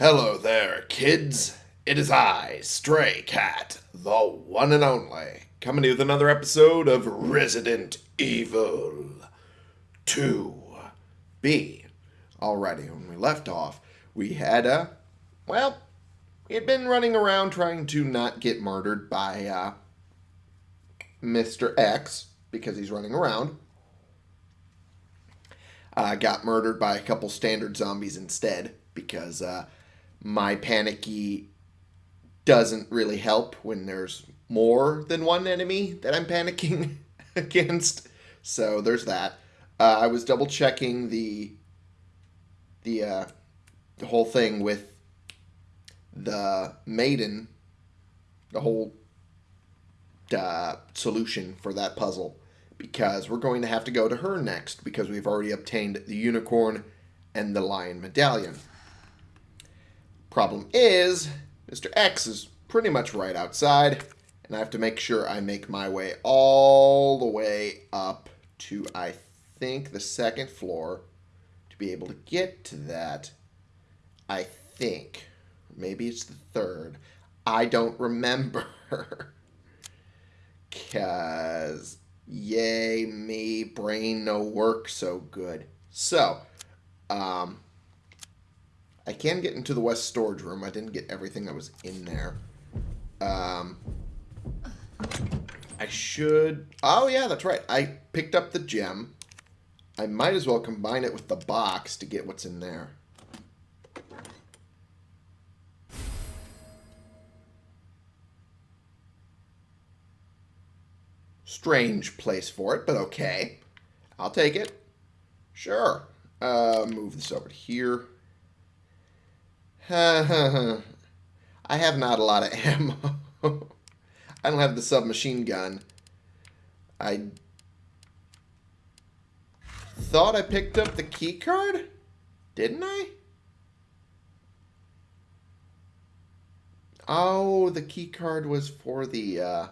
Hello there, kids. It is I, Stray Cat, the one and only, coming to you with another episode of Resident Evil 2B. Alrighty, when we left off, we had, a. well, we had been running around trying to not get murdered by, uh, Mr. X, because he's running around. Uh, got murdered by a couple standard zombies instead, because, uh, my panicky doesn't really help when there's more than one enemy that I'm panicking against. So there's that. Uh, I was double checking the the uh, the whole thing with the maiden, the whole uh, solution for that puzzle, because we're going to have to go to her next because we've already obtained the unicorn and the lion medallion. Problem is, Mr. X is pretty much right outside, and I have to make sure I make my way all the way up to, I think, the second floor to be able to get to that. I think. Maybe it's the third. I don't remember. Because, yay me, brain no work so good. So, um, I can get into the west storage room. I didn't get everything that was in there. Um, I should... Oh, yeah, that's right. I picked up the gem. I might as well combine it with the box to get what's in there. Strange place for it, but okay. I'll take it. Sure. Uh, move this over to here. I have not a lot of ammo. I don't have the submachine gun. I thought I picked up the key card? Didn't I? Oh, the key card was for the uh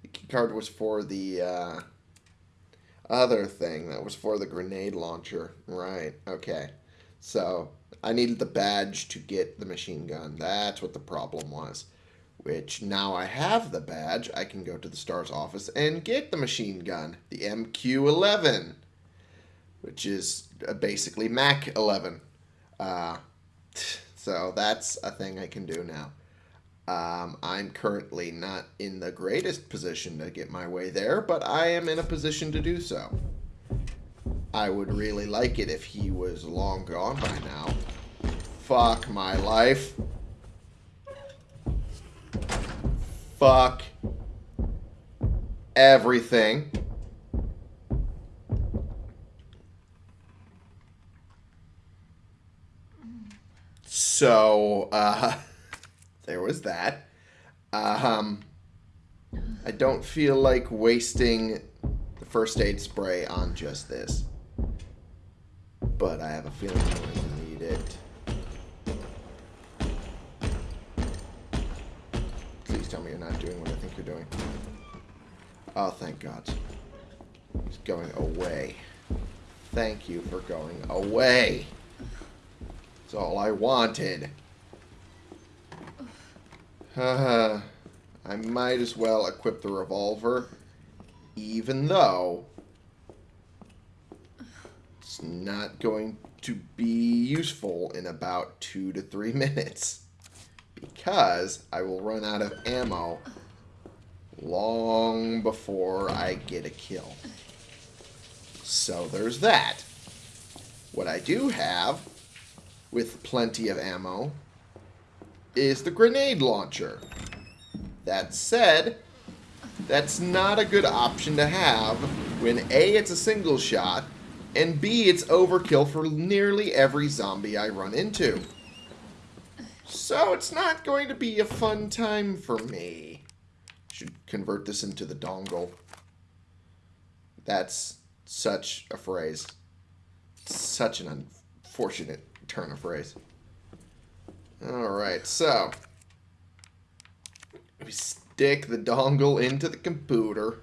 the key card was for the uh other thing that was for the grenade launcher. Right. Okay. So, I needed the badge to get the machine gun. That's what the problem was. Which, now I have the badge, I can go to the STARS office and get the machine gun. The MQ-11. Which is uh, basically Mac-11. Uh, so that's a thing I can do now. Um, I'm currently not in the greatest position to get my way there, but I am in a position to do so. I would really like it if he was long gone by now. Fuck my life. Fuck everything. So, uh, there was that. Um, I don't feel like wasting the first aid spray on just this. But I have a feeling I'm going to need it. Please tell me you're not doing what I think you're doing. Oh, thank God. He's going away. Thank you for going away. That's all I wanted. Uh, I might as well equip the revolver, even though it's not going to be useful in about two to three minutes because I will run out of ammo long before I get a kill. So there's that. What I do have, with plenty of ammo, is the grenade launcher. That said, that's not a good option to have when A, it's a single shot, and B, it's overkill for nearly every zombie I run into. So it's not going to be a fun time for me. Should convert this into the dongle. That's such a phrase. Such an unfortunate turn of phrase. Alright, so. We stick the dongle into the computer.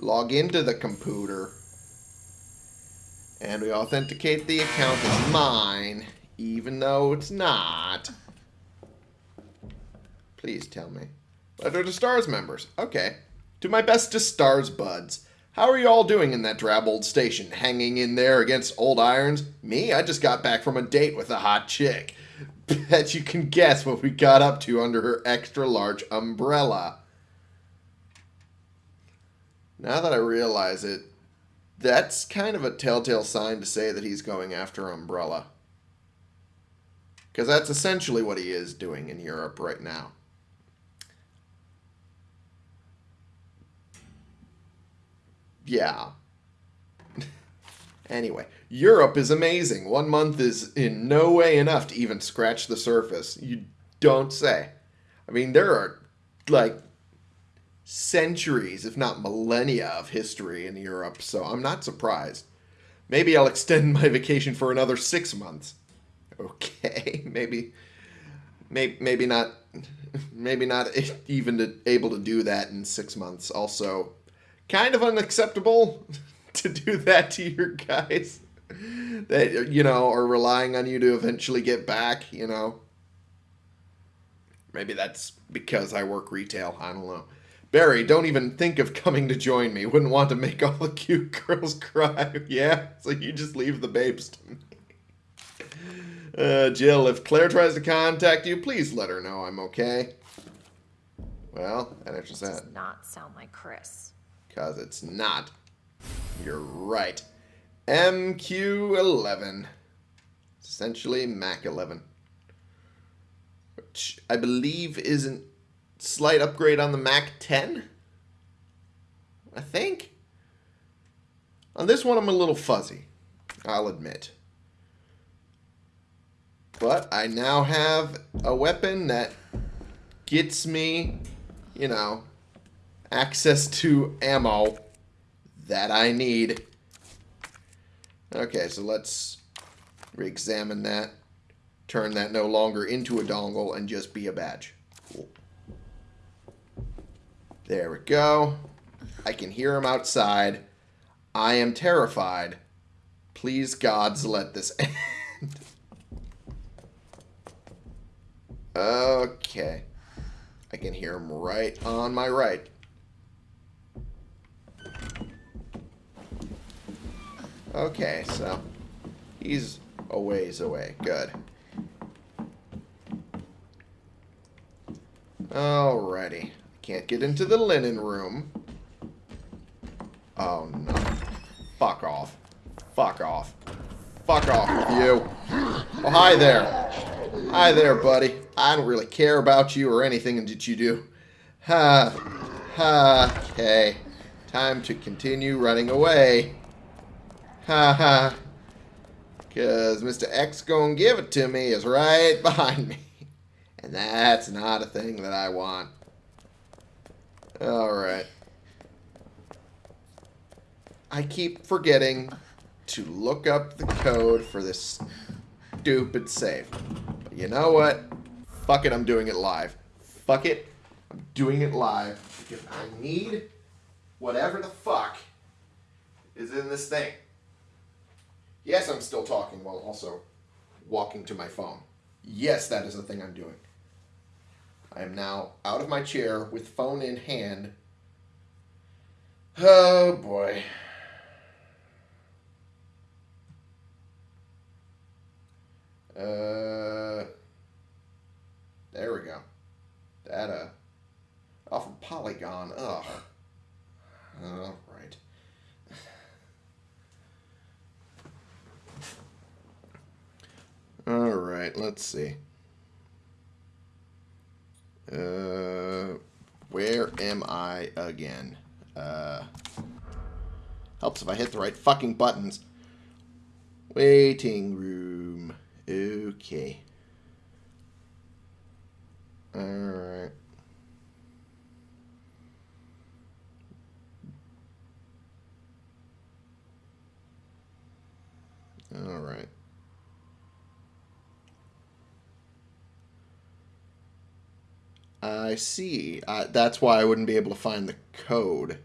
Log into the computer. And we authenticate the account as mine. Even though it's not. Please tell me. Letter to Stars members. Okay. To my best to Stars buds. How are you all doing in that drab old station? Hanging in there against old irons? Me? I just got back from a date with a hot chick. Bet you can guess what we got up to under her extra large umbrella. Now that I realize it, that's kind of a telltale sign to say that he's going after Umbrella. Because that's essentially what he is doing in Europe right now. Yeah. anyway, Europe is amazing. One month is in no way enough to even scratch the surface. You don't say. I mean, there are like centuries, if not millennia, of history in Europe, so I'm not surprised. Maybe I'll extend my vacation for another six months. Okay, maybe, maybe, maybe not, maybe not even to, able to do that in six months. Also, kind of unacceptable to do that to your guys that you know are relying on you to eventually get back. You know, maybe that's because I work retail. I don't know. Barry, don't even think of coming to join me. Wouldn't want to make all the cute girls cry. yeah, so you just leave the babes to me. Uh, Jill, if Claire tries to contact you, please let her know I'm okay. Well, that answers that. Does not sound like Chris. Because it's not. You're right. MQ11. It's essentially Mac 11. Which I believe is an slight upgrade on the Mac 10. I think. On this one, I'm a little fuzzy. I'll admit. But I now have a weapon that gets me, you know, access to ammo that I need. Okay, so let's re-examine that. Turn that no longer into a dongle and just be a badge. Cool. There we go. I can hear him outside. I am terrified. Please, gods, let this end. Okay. I can hear him right on my right. Okay, so he's a ways away. Good. Alrighty. Can't get into the linen room. Oh, no. Fuck off. Fuck off. Fuck off with you. Oh, hi there. Hi there, buddy. I don't really care about you or anything that you do. Ha. Ha. Okay. Time to continue running away. Ha ha. Because Mr. X gonna give it to me is right behind me. And that's not a thing that I want. Alright. I keep forgetting to look up the code for this stupid save. But you know what? Fuck it, I'm doing it live. Fuck it, I'm doing it live. Because I need whatever the fuck is in this thing. Yes, I'm still talking while also walking to my phone. Yes, that is the thing I'm doing. I am now out of my chair with phone in hand. Oh boy. Uh, there we go. Data. Off of Polygon. Ugh. All right. All right, let's see. Uh, where am I again? Uh, helps if I hit the right fucking buttons. Waiting room. Okay. Alright. Alright. I see. That's why I wouldn't be able to find the code.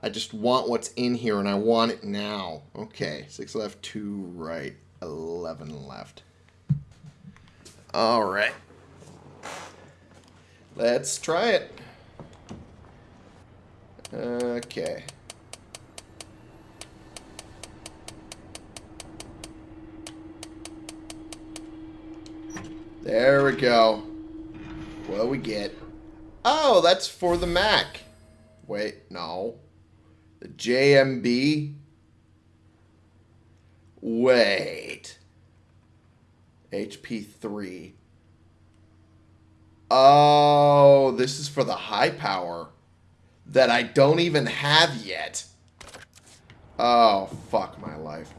I just want what's in here and I want it now. Okay, six left, two right. 11 left. All right. Let's try it. Okay. There we go. What do we get? Oh, that's for the Mac. Wait, no. The JMB? Wait. HP 3. Oh, this is for the high power that I don't even have yet. Oh, fuck my life.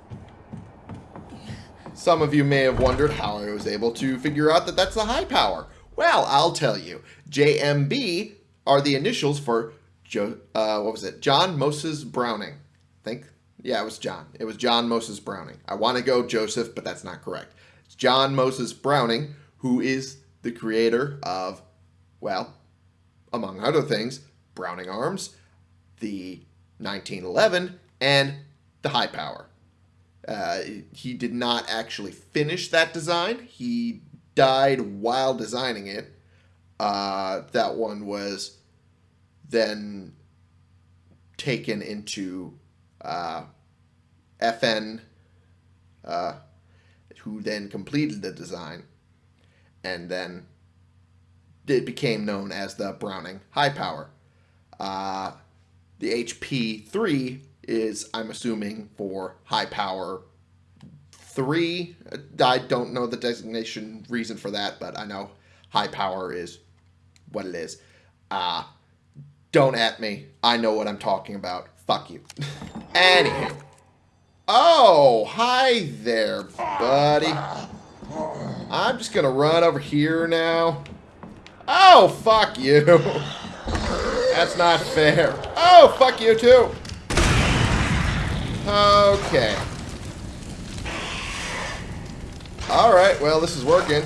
Some of you may have wondered how I was able to figure out that that's the high power. Well, I'll tell you. JMB are the initials for jo uh, what was it? John Moses Browning. I think yeah, it was John. It was John Moses Browning. I want to go Joseph, but that's not correct. It's John Moses Browning, who is the creator of, well, among other things, Browning Arms, the 1911, and the High Power. Uh, he did not actually finish that design. He died while designing it. Uh, that one was then taken into uh, FN, uh, who then completed the design, and then it became known as the Browning High Power. Uh, the HP 3 is, I'm assuming, for high power 3. I don't know the designation reason for that, but I know high power is what it is. Uh, don't at me. I know what I'm talking about. Fuck you. Anywho. Oh, hi there, buddy. I'm just gonna run over here now. Oh, fuck you. That's not fair. Oh, fuck you too. Okay. Alright, well, this is working.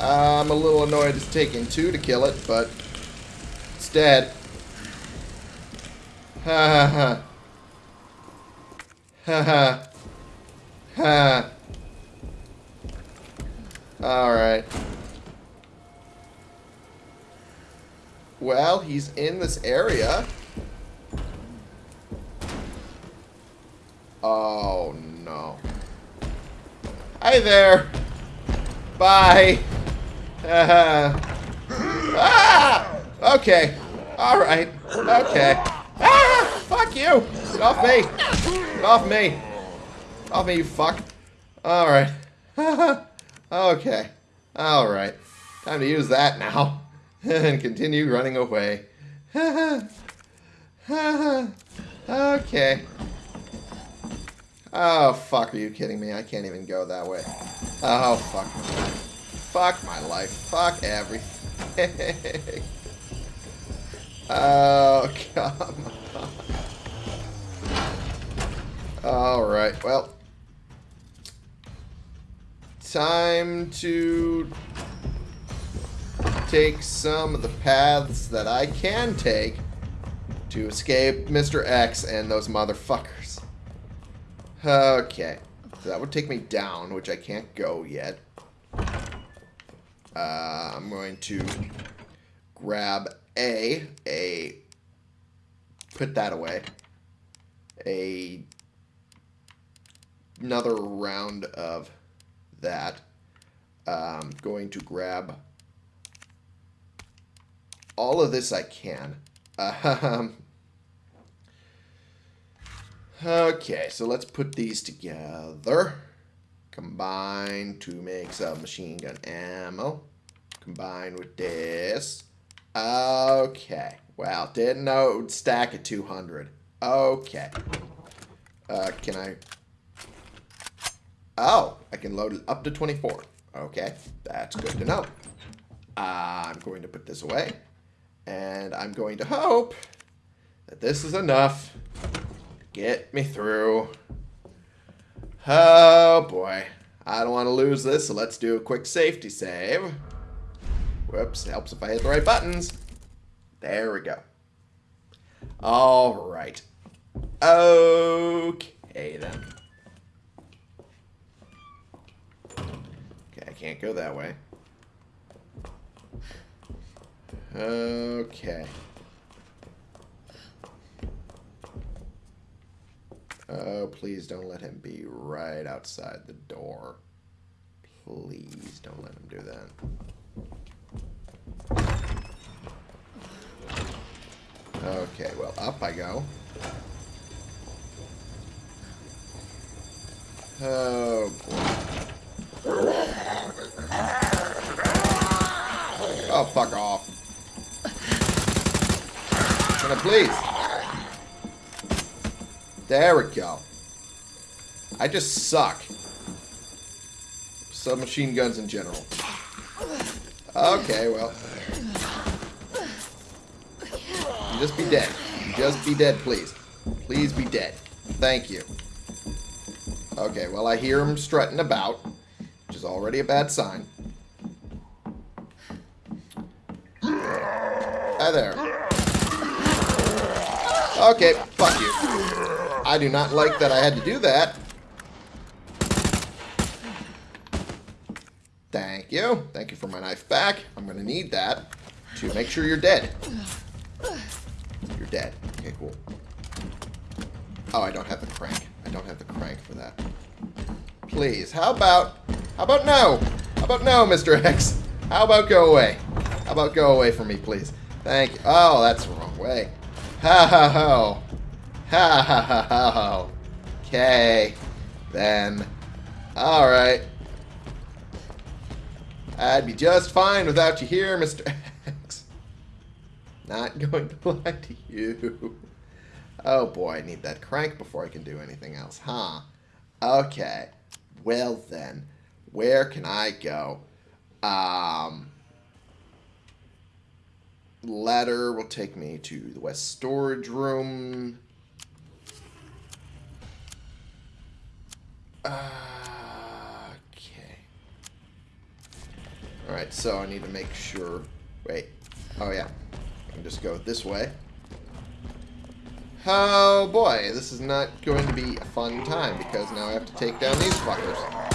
I'm a little annoyed it's taking two to kill it, but it's dead. Ha ha ha. Ha ha. Ha. Alright. Well, he's in this area. Oh, no. Hi there. Bye. ah! Okay. All right. Okay. Ah! Fuck you! Get off me! Get off me! Get off me, you fuck. All right. okay. All right. Time to use that now. and continue running away. okay. Oh, fuck, are you kidding me? I can't even go that way. Oh, fuck. Fuck my life. Fuck everything. oh, come on. Alright, well. Time to take some of the paths that I can take to escape Mr. X and those motherfuckers. Okay. So that would take me down, which I can't go yet. Uh, I'm going to grab A, a, put that away, a, another round of that. I'm um, going to grab all of this I can. Um, okay, so let's put these together. Combine to make some machine gun ammo. Combine with this. Okay. Well, didn't know it would stack at 200. Okay. Uh, can I... Oh, I can load it up to 24. Okay, that's good to know. I'm going to put this away. And I'm going to hope that this is enough to get me through. Oh, boy. I don't want to lose this, so let's do a quick safety save. Whoops, helps if I hit the right buttons. There we go. All right. Okay, then. Okay, I can't go that way. Okay. Oh, please don't let him be right outside the door. Please don't let him do that. Okay, well, up I go. Oh, boy. Oh, fuck off. Can I please? There we go. I just suck. Submachine guns in general. Okay, well. Just be dead. Just be dead, please. Please be dead. Thank you. Okay, well, I hear him strutting about, already a bad sign. Hi there. Okay, fuck you. I do not like that I had to do that. Thank you. Thank you for my knife back. I'm going to need that to make sure you're dead. You're dead. Okay, cool. Oh, I don't have the crank. I don't have the crank for that. Please, how about... How about no? How about no, Mr. X? How about go away? How about go away from me, please? Thank you. Oh, that's the wrong way. Ha ha ha. Ha ha ha ha. Okay. Then. Alright. I'd be just fine without you here, Mr. X. Not going to lie to you. Oh boy, I need that crank before I can do anything else, huh? Okay. Well then, where can I go? Um, ladder will take me to the west storage room. Okay. Alright, so I need to make sure... Wait. Oh, yeah. I can just go this way. Oh, boy. This is not going to be a fun time, because now I have to take down these fuckers.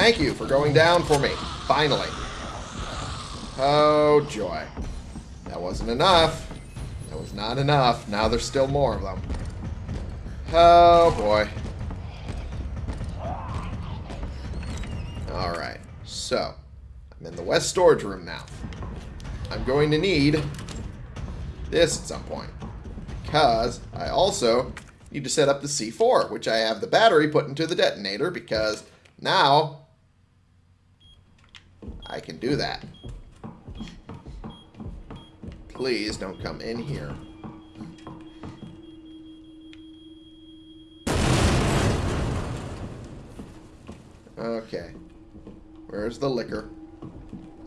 Thank you for going down for me. Finally. Oh, joy. That wasn't enough. That was not enough. Now there's still more of them. Oh, boy. Alright. So, I'm in the west storage room now. I'm going to need this at some point. Because I also need to set up the C4, which I have the battery put into the detonator because now I can do that. Please don't come in here. Okay. Where's the liquor?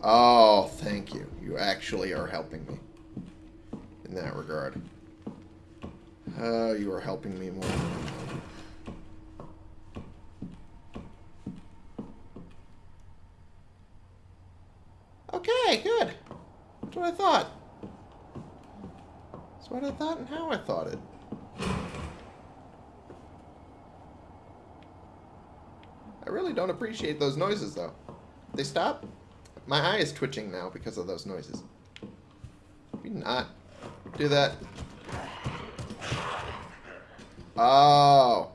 Oh, thank you. You actually are helping me. In that regard. Oh, you are helping me more. Okay, good. That's what I thought. That's what I thought and how I thought it. I really don't appreciate those noises, though. They stop? My eye is twitching now because of those noises. Maybe not do that. Oh.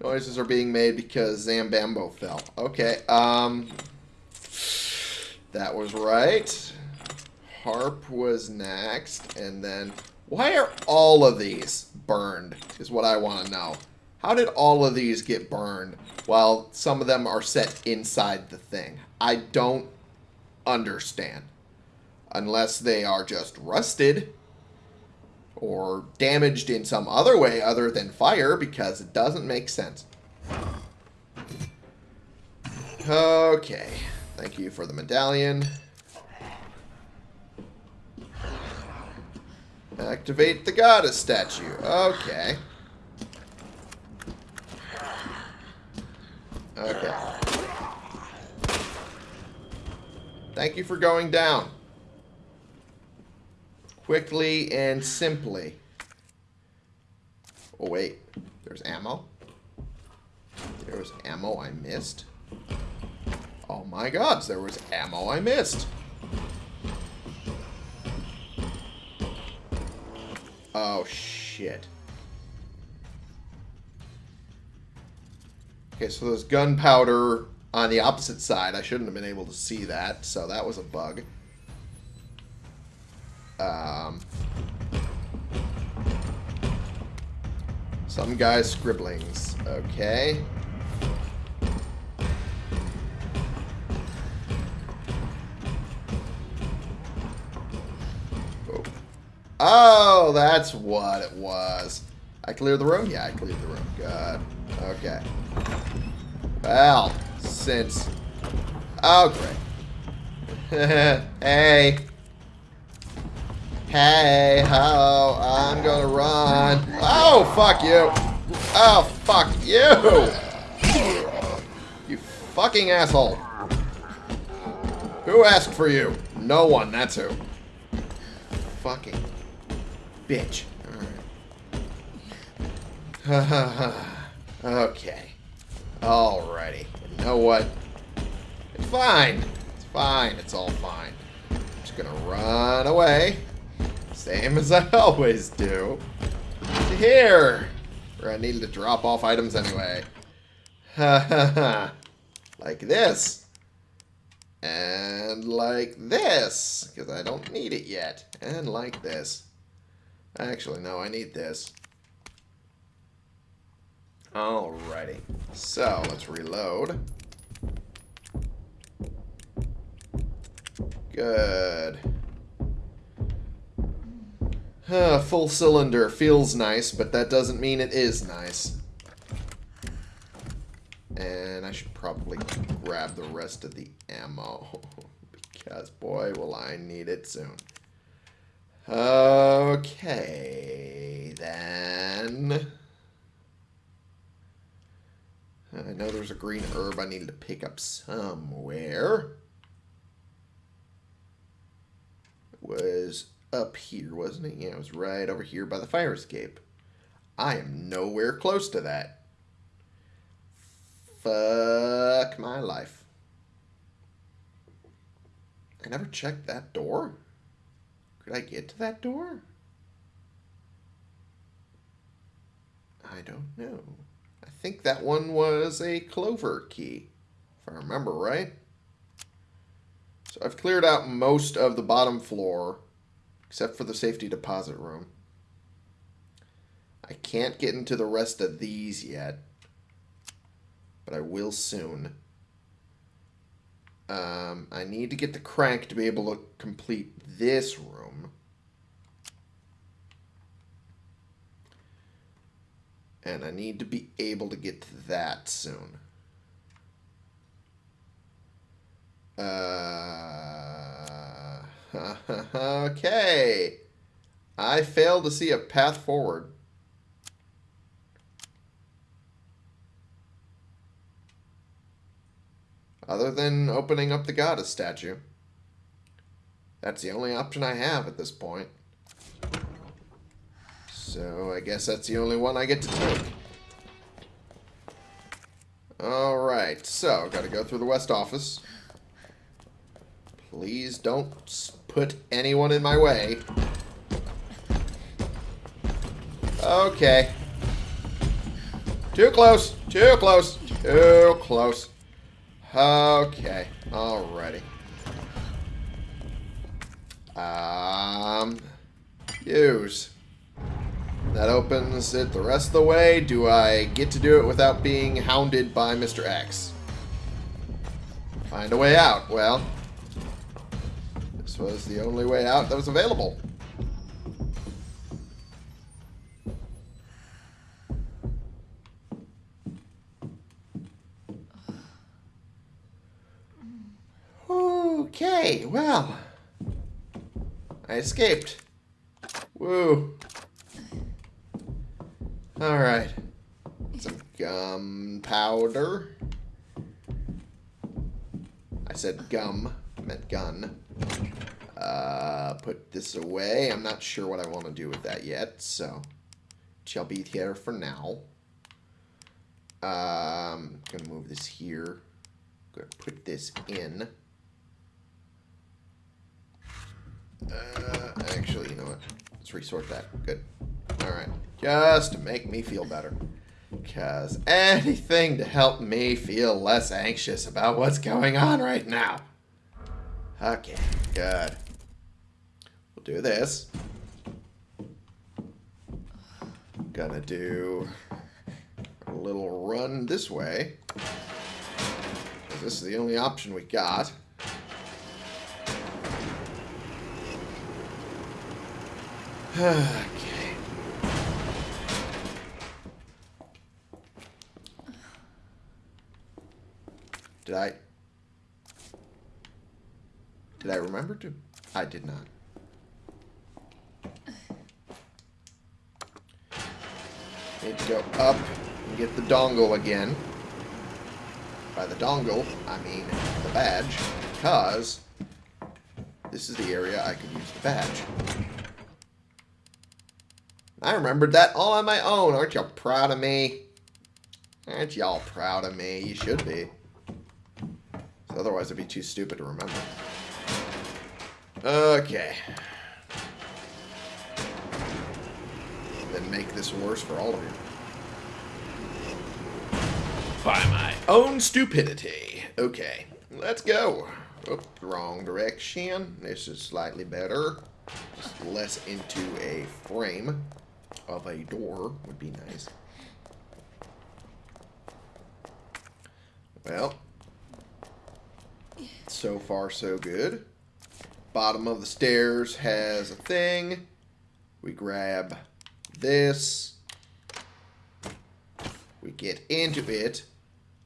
Noises are being made because Zambambo fell. Okay, um... That was right. Harp was next, and then... Why are all of these burned, is what I want to know. How did all of these get burned while some of them are set inside the thing? I don't understand. Unless they are just rusted or damaged in some other way other than fire because it doesn't make sense. Okay. Thank you for the medallion. Activate the goddess statue. Okay. Okay. Thank you for going down. Quickly and simply. Oh, wait. There's ammo. There was ammo I missed. Oh my gods, there was ammo I missed. Oh, shit. Okay, so there's gunpowder on the opposite side. I shouldn't have been able to see that, so that was a bug. Um, some guy's scribblings. Okay. Oh, that's what it was. I cleared the room? Yeah, I cleared the room. Good. Okay. Well, since... Oh, great. hey. Hey, ho, I'm gonna run. Oh, fuck you. Oh, fuck you. You fucking asshole. Who asked for you? No one, that's who. Fucking bitch. Alright. okay. Alrighty. You know what? It's fine. It's fine. It's all fine. I'm just gonna run away. Same as I always do. To here. Where I needed to drop off items anyway. Ha ha ha. Like this. And like this. Because I don't need it yet. And like this. Actually, no, I need this. Alrighty. So, let's reload. Good. Uh, full cylinder feels nice, but that doesn't mean it is nice. And I should probably grab the rest of the ammo. because, boy, will I need it soon. Okay, then... I know there's a green herb I needed to pick up somewhere. It was up here, wasn't it? Yeah, it was right over here by the fire escape. I am nowhere close to that. Fuck my life. I never checked that door. Could I get to that door? I don't know. I think that one was a clover key, if I remember right. So I've cleared out most of the bottom floor, except for the safety deposit room. I can't get into the rest of these yet, but I will soon. Um, I need to get the crank to be able to complete this room. And I need to be able to get to that soon. Uh, okay. I fail to see a path forward. Other than opening up the goddess statue. That's the only option I have at this point. So I guess that's the only one I get to take. Alright, so gotta go through the west office. Please don't put anyone in my way. Okay. Too close, too close, too close. Okay, alrighty. Um, use. That opens it the rest of the way. Do I get to do it without being hounded by Mr. X? Find a way out. Well, this was the only way out that was available. Okay, well, I escaped. Woo. Alright. Some gunpowder. I said gum. meant gun. Uh, put this away. I'm not sure what I want to do with that yet, so shall be here for now. Um, gonna move this here. Gonna put this in. Uh, actually, you know what? Let's resort that. Good. Alright. Just to make me feel better. Because anything to help me feel less anxious about what's going on right now. Okay, good. We'll do this. Gonna do a little run this way. This is the only option we got. Okay. Did I... Did I remember to... I did not. Need to go up and get the dongle again. By the dongle, I mean the badge, because this is the area I could use the badge. I remembered that all on my own. Aren't y'all proud of me? Aren't y'all proud of me? You should be. Otherwise, it'd be too stupid to remember. Okay. Then make this worse for all of you. By my own stupidity. Okay, let's go. Oop, wrong direction. This is slightly better. Just less into a frame of a door would be nice. Well, so far so good. Bottom of the stairs has a thing. We grab this. We get into it.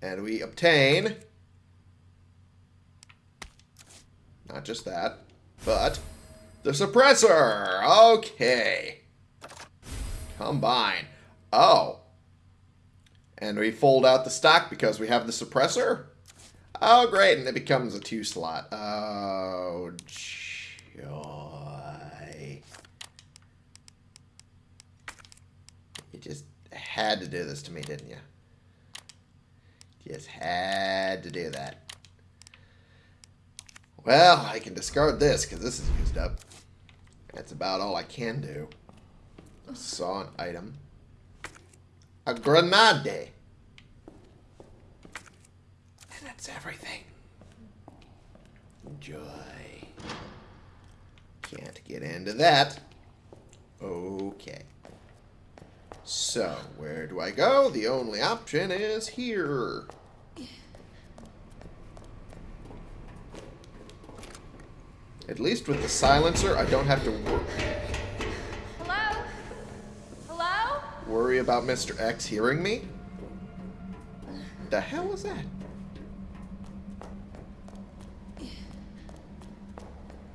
And we obtain... Not just that, but the suppressor. Okay. Combine. Oh. And we fold out the stock because we have the suppressor? Oh, great. And it becomes a two slot. Oh, joy. You just had to do this to me, didn't you? Just had to do that. Well, I can discard this because this is used up. That's about all I can do. Saw an item. A grenade. And that's everything. Joy. Can't get into that. Okay. So, where do I go? The only option is here. At least with the silencer, I don't have to wor worry about Mr. X hearing me. The hell was that?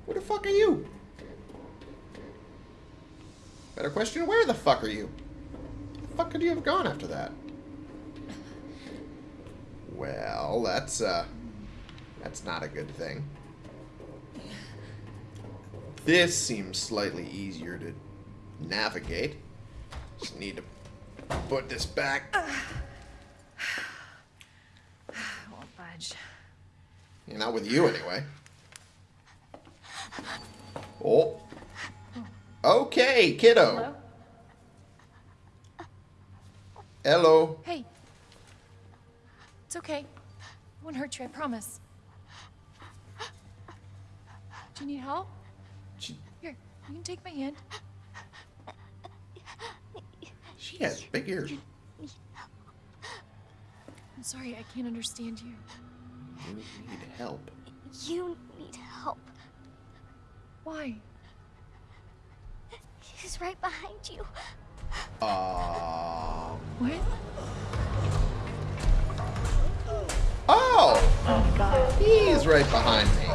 Where the fuck are you? Better question, where the fuck are you? Where the fuck could you have gone after that? Well, that's, uh, that's not a good thing. This seems slightly easier to navigate. Just need to put this back. Uh, I won't budge. Yeah, not with you anyway. Oh. Okay, kiddo. Hello? Hello. Hey. It's okay. I won't hurt you, I promise. Do you need help? She, Here, you can take my hand. She has big ears. I'm sorry, I can't understand you. You need help. You need help. Why? He's right behind you. Um. What? Oh! Oh, God. He's right behind me.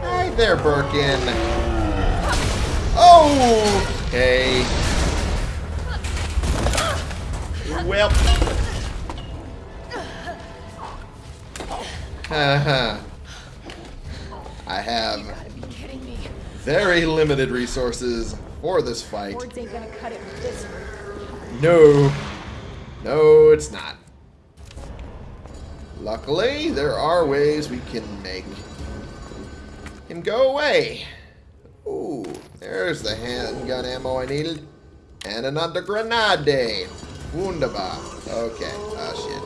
Hi there, Birkin. Okay. Well. Haha. I have very limited resources for this fight. Boards ain't gonna cut it with this. No. No, it's not. Luckily, there are ways we can make him go away. Ooh, there's the handgun ammo I needed. And another grenade. Wunderbar. Okay. Ah, shit.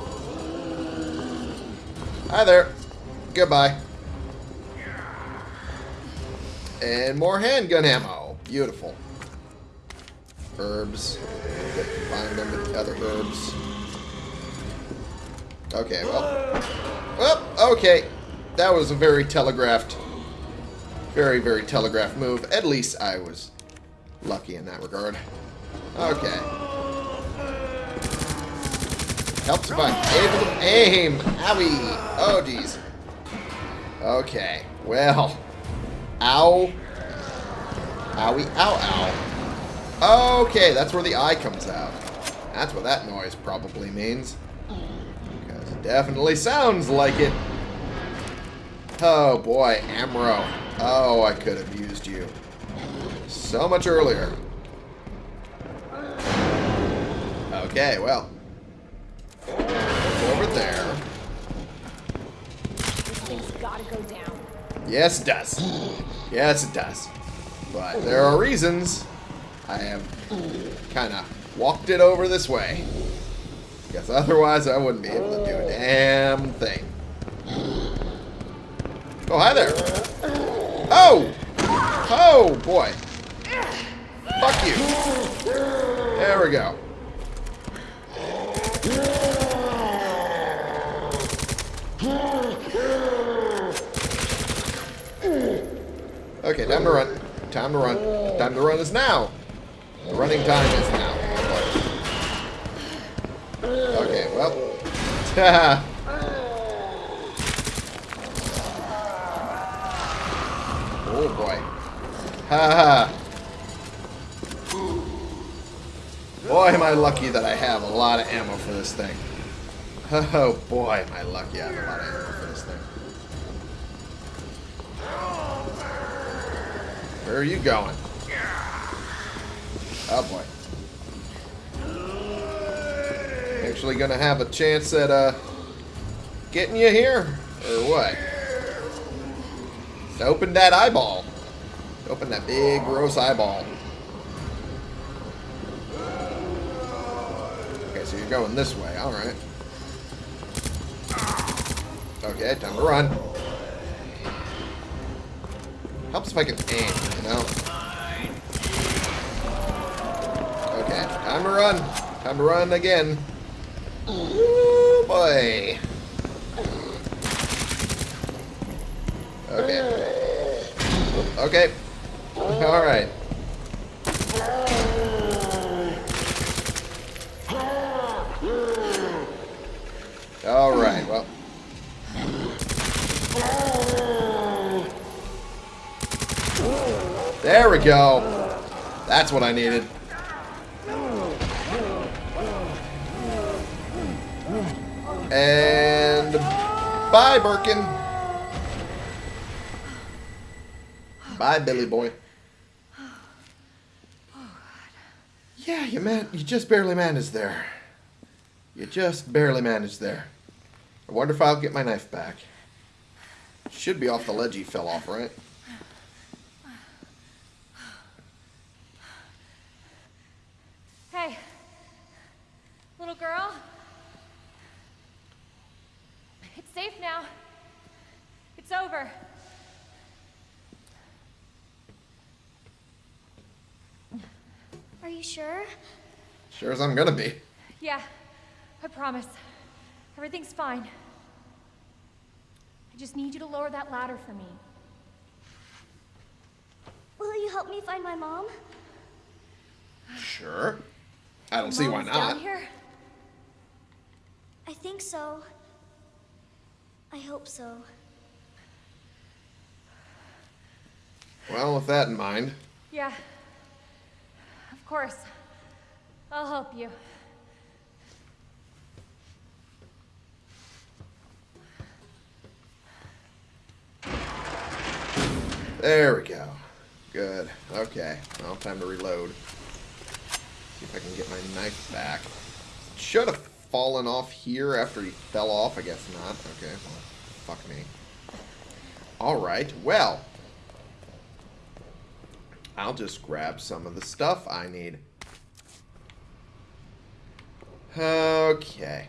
Hi there. Goodbye. And more handgun ammo. Beautiful. Herbs. Combine them with other herbs. Okay, well. Well, okay. That was a very telegraphed, very, very telegraphed move. At least I was lucky in that regard. Okay. Helps if I'm able to aim. Owie. Oh, jeez. Okay. Well. Ow. Owie. Ow, ow. Okay, that's where the eye comes out. That's what that noise probably means. Because it definitely sounds like it. Oh, boy. Amro. Oh, I could have used you. So much earlier. Okay, well. Over there. Thing's gotta go down. Yes, it does. Yes, it does. But there are reasons I have kind of walked it over this way. Because otherwise I wouldn't be able to do a damn thing. Oh, hi there. Oh! Oh, boy. Fuck you. There we go. Okay, time to run. Time to run. Time to run is now. The running time is now. Okay, well. oh boy. Ha ha. Boy, am I lucky that I have a lot of ammo for this thing. Oh boy, am lucky I have a lot of ammo for this thing. Where are you going? Oh boy. Actually gonna have a chance at uh getting you here? Or what? Open that eyeball. Open that big gross eyeball. Okay, so you're going this way, alright. Okay, time to run. Helps if I can aim, you know? Okay, time to run. Time to run again. Ooh, boy. Okay. Okay. Alright. Alright, well. There we go. That's what I needed. And bye, Birkin. Bye, Billy boy. Yeah, you man, you just barely managed there. You just barely managed there. I wonder if I'll get my knife back. Should be off the ledge he fell off, right? Hey, little girl. It's safe now. It's over. Are you sure? Sure as I'm gonna be. Yeah, I promise. Everything's fine. I just need you to lower that ladder for me. Will you help me find my mom? Sure. I don't see why Mom's down not. here? I think so. I hope so. Well, with that in mind, Yeah. Of course. I'll help you. there we go. Good. Okay. Well, time to reload. See if I can get my knife back. Shut have fallen off here after he fell off. I guess not. Okay. Well, fuck me. Alright. Well. I'll just grab some of the stuff I need. Okay.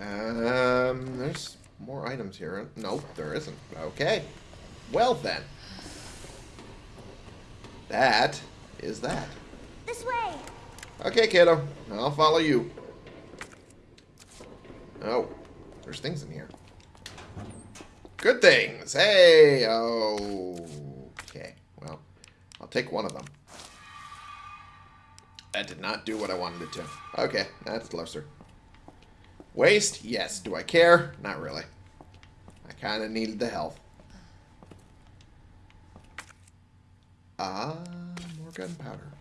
Um, there's more items here. Nope, there isn't. Okay. Well then. That is that. This way! Okay, kiddo. I'll follow you. Oh, there's things in here. Good things. Hey. Oh. Okay. Well, I'll take one of them. That did not do what I wanted it to. Okay, that's closer. Waste? Yes. Do I care? Not really. I kind of needed the health. Ah, more gunpowder.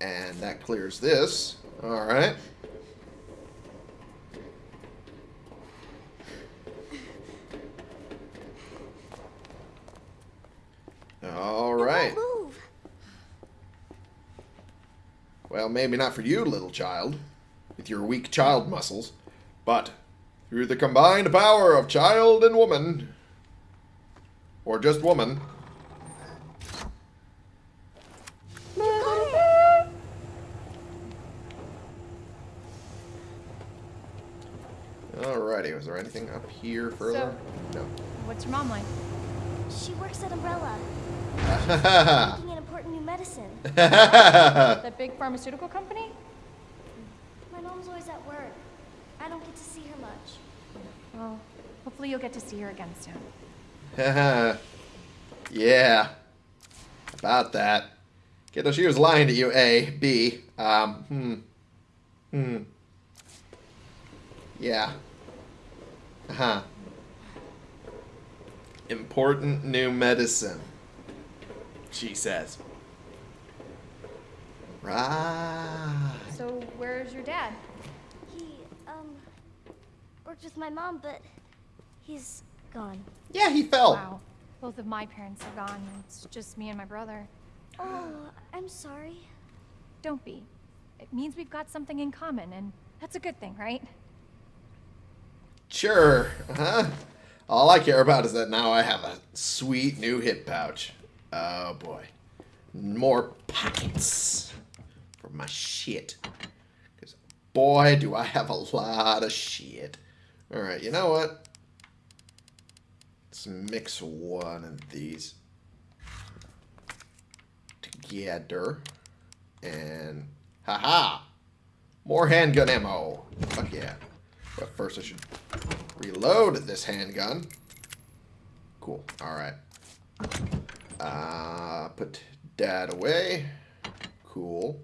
And that clears this. Alright. Alright. Well, maybe not for you, little child, with your weak child muscles, but through the combined power of child and woman, or just woman, Alrighty, was there anything up here further? No. What's your mom like? She works at Umbrella, No. making an important new medicine. That big pharmaceutical company? My mom's always at work. I don't get to see her much. Well, hopefully you'll get to see her again soon. yeah. About that. Kiddo, she was lying to you, A. B. Um, hmm. Hmm. Yeah. Uh-huh. Important new medicine. She says. Right. So, where's your dad? He, um, worked with my mom, but he's gone. Yeah, he fell. Wow. Both of my parents are gone. It's just me and my brother. Oh, I'm sorry. Don't be. It means we've got something in common, and that's a good thing, right? Sure. Uh-huh. All I care about is that now I have a sweet new hip pouch. Oh boy. More pockets for my shit. Because boy, do I have a lot of shit. Alright, you know what? Let's mix one of these together. And haha! More handgun ammo. Fuck yeah. But first I should reload this handgun. Cool. Alright. Uh, put dad away. Cool.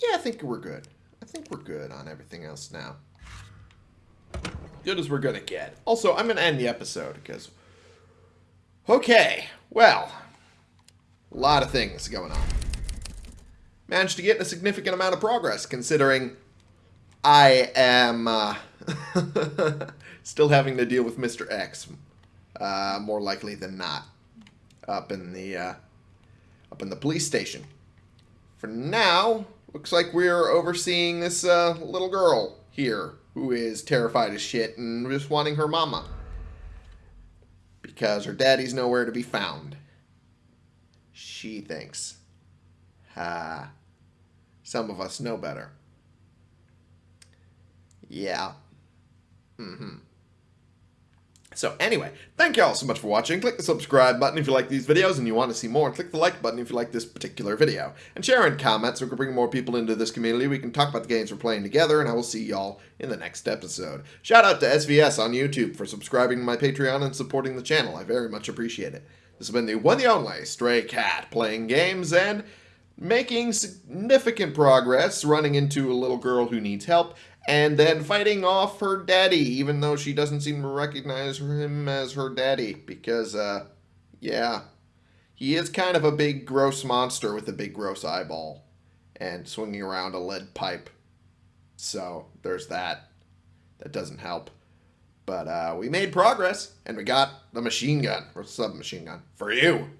Yeah, I think we're good. I think we're good on everything else now. Good as we're gonna get. Also, I'm gonna end the episode because... Okay, well... A lot of things going on. Managed to get a significant amount of progress considering I am uh, still having to deal with Mr. X, uh, more likely than not, up in the uh, up in the police station. For now, looks like we're overseeing this uh, little girl here who is terrified as shit and just wanting her mama because her daddy's nowhere to be found. She thinks. Ha. Some of us know better. Yeah. Mm-hmm. So anyway, thank you all so much for watching. Click the subscribe button if you like these videos and you want to see more. And click the like button if you like this particular video. And share and comment so we can bring more people into this community. We can talk about the games we're playing together. And I will see y'all in the next episode. Shout out to SVS on YouTube for subscribing to my Patreon and supporting the channel. I very much appreciate it. This has been the one and only Stray Cat playing games and making significant progress, running into a little girl who needs help, and then fighting off her daddy, even though she doesn't seem to recognize him as her daddy, because, uh, yeah, he is kind of a big, gross monster with a big, gross eyeball, and swinging around a lead pipe. So, there's that. That doesn't help. But uh, we made progress, and we got the machine gun, or submachine gun, for you.